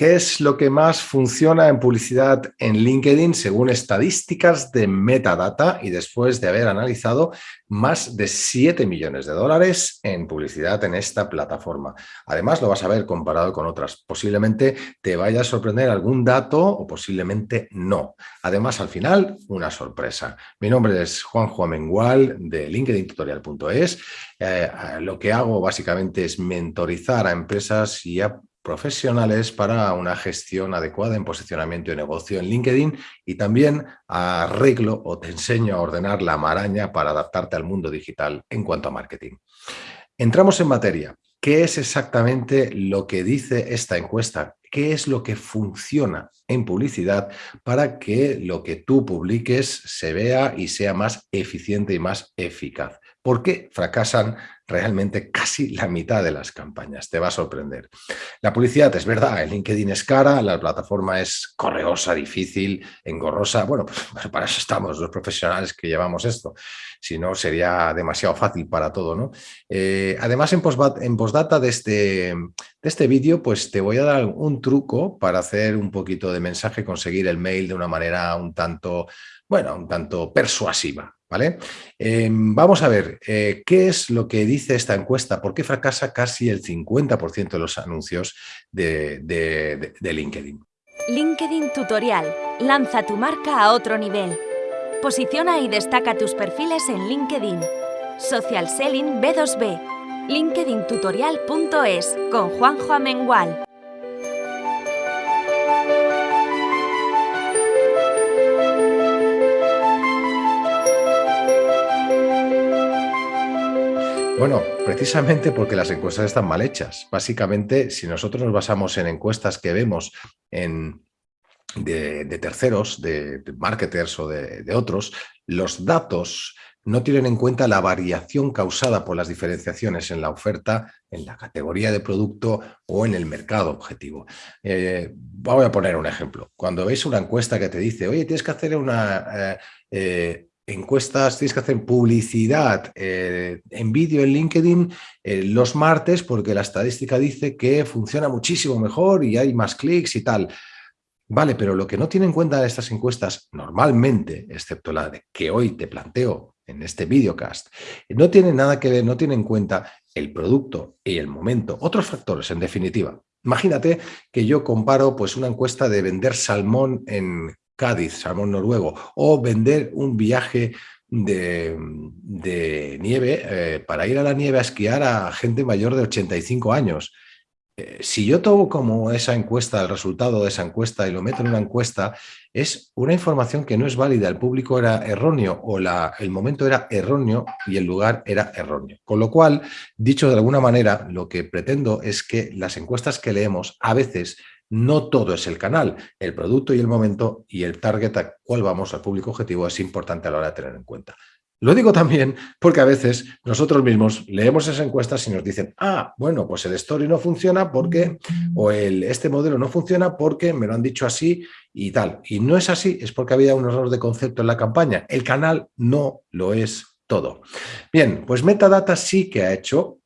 ¿Qué es lo que más funciona en publicidad en LinkedIn según estadísticas de metadata y después de haber analizado más de 7 millones de dólares en publicidad en esta plataforma? Además, lo vas a ver comparado con otras. Posiblemente te vaya a sorprender algún dato o posiblemente no. Además, al final, una sorpresa. Mi nombre es Juanjo Amengual de LinkedIntutorial.es. Eh, lo que hago básicamente es mentorizar a empresas y a profesionales para una gestión adecuada en posicionamiento de negocio en LinkedIn y también arreglo o te enseño a ordenar la maraña para adaptarte al mundo digital en cuanto a marketing. Entramos en materia. ¿Qué es exactamente lo que dice esta encuesta? ¿Qué es lo que funciona en publicidad para que lo que tú publiques se vea y sea más eficiente y más eficaz? ¿Por qué fracasan realmente casi la mitad de las campañas. Te va a sorprender. La publicidad es verdad, el LinkedIn es cara, la plataforma es correosa, difícil, engorrosa. Bueno, pues para eso estamos los profesionales que llevamos esto. Si no, sería demasiado fácil para todo. ¿no? Eh, además, en, en postdata de este, de este vídeo, pues te voy a dar un truco para hacer un poquito de mensaje, conseguir el mail de una manera un tanto, bueno, un tanto persuasiva. ¿Vale? Em, vamos a ver, eh, ¿qué es lo que dice esta encuesta? ¿Por qué fracasa casi el 50% de los anuncios de, LinkedIn? LinkedIn Tutorial. Lanza tu marca a otro nivel. Posiciona y destaca tus perfiles en LinkedIn. Social Selling B2B. LinkedIntutorial.es con Juanjo Amengual. Bueno, precisamente porque las encuestas están mal hechas. Básicamente, si nosotros nos basamos en encuestas que vemos en, de, terceros, de, marketers o de, otros, los datos no tienen en cuenta la variación causada por las diferenciaciones en la oferta, en la categoría de producto o en el mercado objetivo. Eh, voy a poner un ejemplo. Cuando veis una encuesta que te dice, oye, tienes que hacer una... Eh, eh, encuestas, tienes que hacer publicidad eh, en vídeo en LinkedIn eh, los martes porque la estadística dice que funciona muchísimo mejor y hay más clics y tal. Vale, pero lo que no tiene en cuenta estas encuestas normalmente, excepto la que hoy te planteo en este videocast, no tiene nada que ver, no tiene en cuenta el producto y el momento, otros factores en definitiva. Imagínate que yo comparo pues, una encuesta de vender salmón en Cádiz, salmón noruego, o vender un viaje de, nieve eh, para ir a la nieve a esquiar a gente mayor de 85 años. Eh, si yo tomo como esa encuesta, el resultado de esa encuesta y lo meto en una encuesta, es una información que no es válida, el público era erróneo o el momento era erróneo y el lugar era erróneo. Con lo cual, dicho de alguna manera, lo que pretendo es que las encuestas que leemos a veces no todo es el canal, el producto y el momento y el target a cuál vamos al público objetivo es importante a la hora de tener en cuenta. Lo digo también porque a veces nosotros mismos leemos esas encuestas y nos dicen, ah, bueno, pues el story no funciona porque, o el, este modelo no funciona porque me lo han dicho así y tal. Y no es así, es porque había un error de concepto en la campaña. El canal no lo es todo. Bien, pues Metadata sí que ha hecho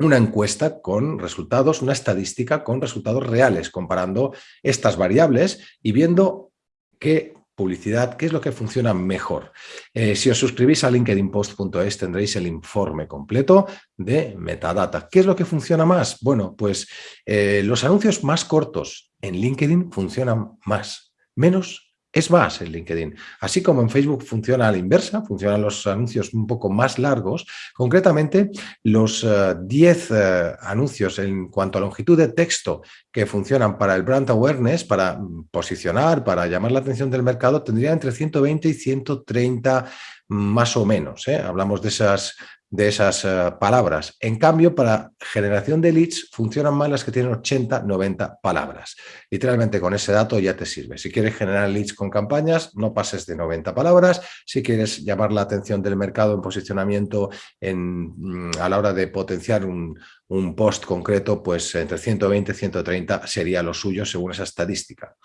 una encuesta con resultados, una estadística con resultados reales, comparando estas variables y viendo qué publicidad, qué es lo que funciona mejor. Eh, si os suscribís a linkedinpost.es tendréis el informe completo de metadata. ¿Qué es lo que funciona más? Bueno, pues eh, los anuncios más cortos en LinkedIn funcionan más, menos es más en LinkedIn. Así como en Facebook funciona a la inversa, funcionan los anuncios un poco más largos, concretamente los 10 eh, eh, anuncios en cuanto a longitud de texto que funcionan para el brand awareness, para mm, posicionar, para llamar la atención del mercado, tendrían entre 120 y 130 más o menos. ¿eh? Hablamos de esas de esas eh, palabras. En cambio, para generación de leads funcionan más las que tienen 80, 90 palabras. Literalmente con ese dato ya te sirve. Si quieres generar leads con campañas, no pases de 90 palabras. Si quieres llamar la atención del mercado en posicionamiento en, mm, a la hora de potenciar un, un post concreto, pues entre 120 y 130 sería lo suyo según esa estadística.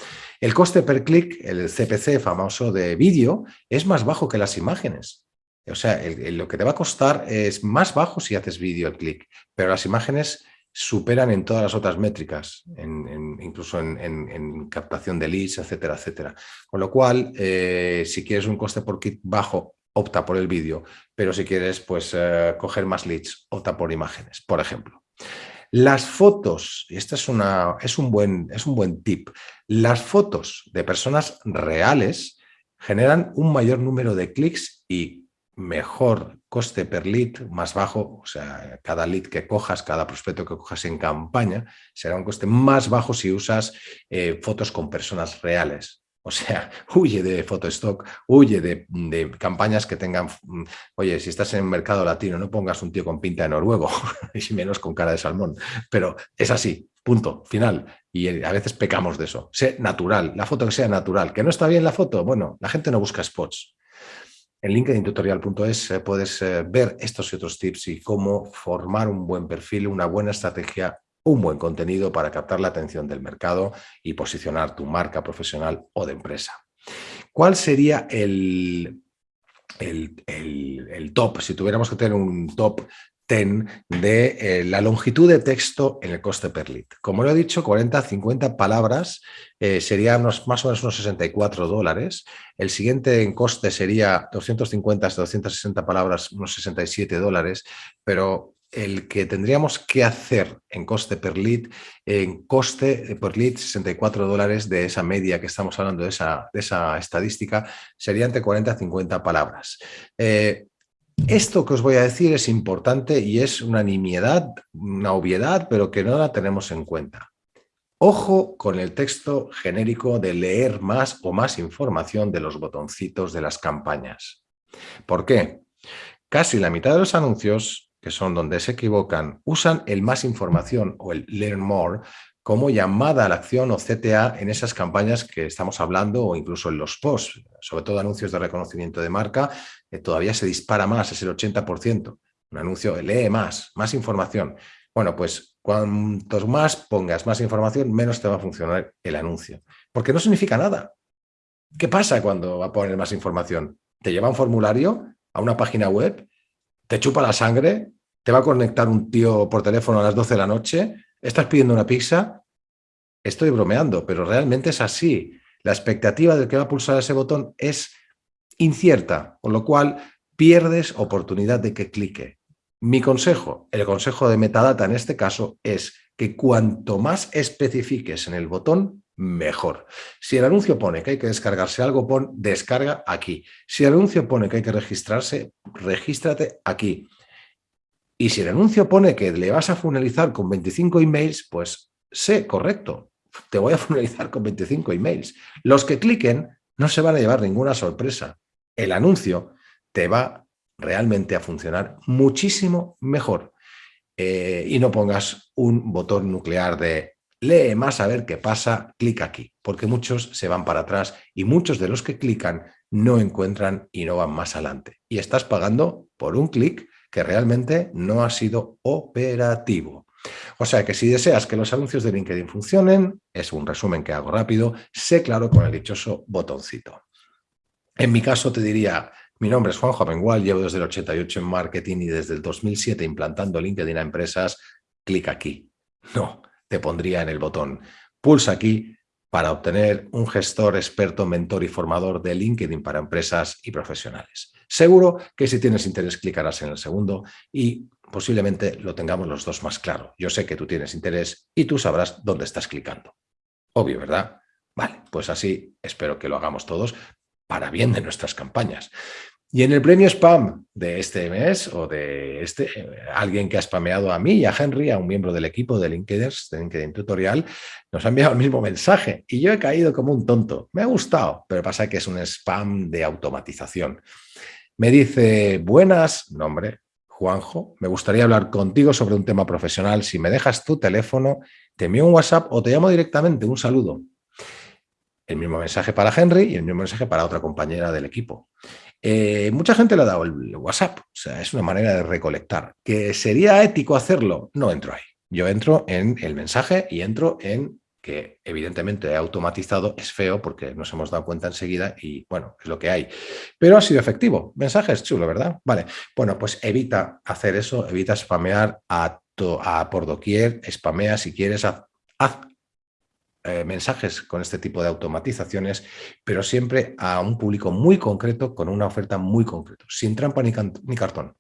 El coste per clic, el CPC famoso de vídeo, es más bajo que las imágenes. O sea, lo que te va a costar es más bajo si haces vídeo el clic, pero las imágenes superan en todas las otras métricas, incluso en, captación de leads, etcétera, etcétera. Con lo cual, eh, si quieres un coste por kit bajo, opta por el vídeo, pero si quieres pues, eh, coger más leads, opta por imágenes, por ejemplo. Las fotos, y este es, una, es, un buen, es un buen tip, las fotos de personas reales generan un mayor número de clics y mejor coste per lead, más bajo, o sea, cada lead que cojas, cada prospecto que cojas en campaña, será un coste más bajo si usas eh, fotos con personas reales. O sea, huye de Photostock, huye de, campañas que tengan... Mm, oye, si estás en el mercado latino, no pongas un tío con pinta de noruego, y menos con cara de salmón. Pero es así, punto, final. Y eh, a veces pecamos de eso. Sé natural, la foto que sea natural. ¿Que no está bien la foto? Bueno, la gente no busca spots. En linkedintutorial.es eh, puedes eh, ver estos y otros tips y cómo formar un buen perfil, una buena estrategia un buen contenido para captar la atención del mercado y posicionar tu marca profesional o de empresa. ¿Cuál sería el, el, top, si tuviéramos que tener un top 10 de eh, la longitud de texto en el coste per lead. Como lo he dicho, 40 50 palabras eh, sería más o menos unos 64 dólares. El siguiente en coste sería 250 hasta 260 palabras, unos 67 dólares, pero el que tendríamos que hacer en coste per lead, en coste per lead 64 dólares de esa media que estamos hablando, de esa, de esa estadística, sería entre 40 a 50 palabras. Eh, esto que os voy a decir es importante y es una nimiedad, una obviedad, pero que no la tenemos en cuenta. Ojo con el texto genérico de leer más o más información de los botoncitos de las campañas. ¿Por qué? Casi la mitad de los anuncios que son donde se equivocan, usan el más información o el learn more como llamada a la acción o CTA en esas campañas que estamos hablando o incluso en los posts, sobre todo anuncios de reconocimiento de marca, que todavía se dispara más, es el 80%. Un anuncio lee más, más información. Bueno, pues cuantos más pongas más información, menos te va a funcionar el anuncio. Porque no significa nada. ¿Qué pasa cuando va a poner más información? ¿Te lleva un formulario a una página web? ¿Te chupa la sangre? te va a conectar un tío por teléfono a las 12 de la noche, estás pidiendo una pizza, estoy bromeando, pero realmente es así. La expectativa del que va a pulsar ese botón es incierta, con lo cual pierdes oportunidad de que clique. Mi consejo, el consejo de metadata en este caso, es que cuanto más especifiques en el botón, mejor. Si el anuncio pone que hay que descargarse algo, pon descarga aquí. Si el anuncio pone que hay que registrarse, regístrate aquí. Y si el anuncio pone que le vas a finalizar con 25 emails, pues sé correcto, te voy a finalizar con 25 emails. Los que cliquen no se van a llevar ninguna sorpresa. El anuncio te va realmente a funcionar muchísimo mejor. Eh, y no pongas un botón nuclear de lee más a ver qué pasa, clic aquí, porque muchos se van para atrás y muchos de los que clican no encuentran y no van más adelante. Y estás pagando por un clic que realmente no ha sido operativo. O sea que si deseas que los anuncios de LinkedIn funcionen, es un resumen que hago rápido, sé claro con el dichoso botoncito. En mi caso te diría, mi nombre es Juanjo Abengual, llevo desde el 88 en marketing y desde el 2007 implantando LinkedIn a empresas, clic aquí. No, te pondría en el botón. Pulsa aquí para obtener un gestor experto, mentor y formador de LinkedIn para empresas y profesionales. Seguro que si tienes interés clicarás en el segundo y posiblemente lo tengamos los dos más claro. Yo sé que tú tienes interés y tú sabrás dónde estás clicando. Obvio, ¿verdad? Vale, pues así espero que lo hagamos todos para bien de nuestras campañas. Y en el premio spam de este mes o de este, alguien que ha spameado a mí y a Henry, a un miembro del equipo de LinkedIn, de LinkedIn Tutorial, nos ha enviado el mismo mensaje y yo he caído como un tonto. Me ha gustado, pero pasa que es un spam de automatización. Me dice, buenas, nombre, Juanjo, me gustaría hablar contigo sobre un tema profesional. Si me dejas tu teléfono, te envío un WhatsApp o te llamo directamente. Un saludo. El mismo mensaje para Henry y el mismo mensaje para otra compañera del equipo. Eh, mucha gente le ha dado el WhatsApp, o sea, es una manera de recolectar. ¿Que sería ético hacerlo? No entro ahí. Yo entro en el mensaje y entro en que evidentemente he automatizado, es feo porque nos hemos dado cuenta enseguida y bueno, es lo que hay. Pero ha sido efectivo. Mensaje es chulo, ¿verdad? Vale, bueno, pues evita hacer eso, evita spamear a a por doquier, spamea si quieres, haz, eh, mensajes con este tipo de automatizaciones, pero siempre a un público muy concreto, con una oferta muy concreta, sin trampa ni cartón.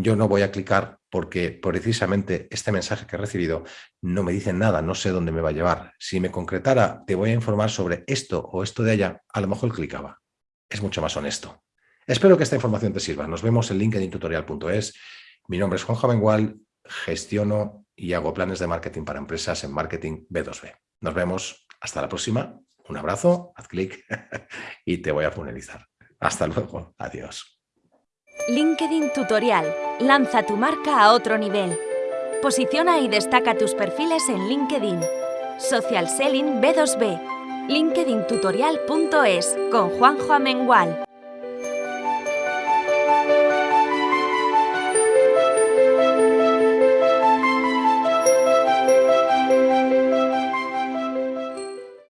Yo no voy a clicar porque precisamente este mensaje que he recibido no me dice nada, no sé dónde me va a llevar. Si me concretara, te voy a informar sobre esto o esto de allá, a lo mejor clicaba. Es mucho más honesto. Espero que esta información te sirva. Nos vemos en linkedintutorial.es. Mi nombre es Juan Jamengual, gestiono y hago planes de marketing para empresas en Marketing B2B. Nos vemos. Hasta la próxima. Un abrazo, haz clic y te voy a finalizar. Hasta luego. Adiós. LinkedIn Tutorial. Lanza tu marca a otro nivel. Posiciona y destaca tus perfiles en LinkedIn. Social Selling B2B. LinkedIntutorial.es con Juanjo Amengual.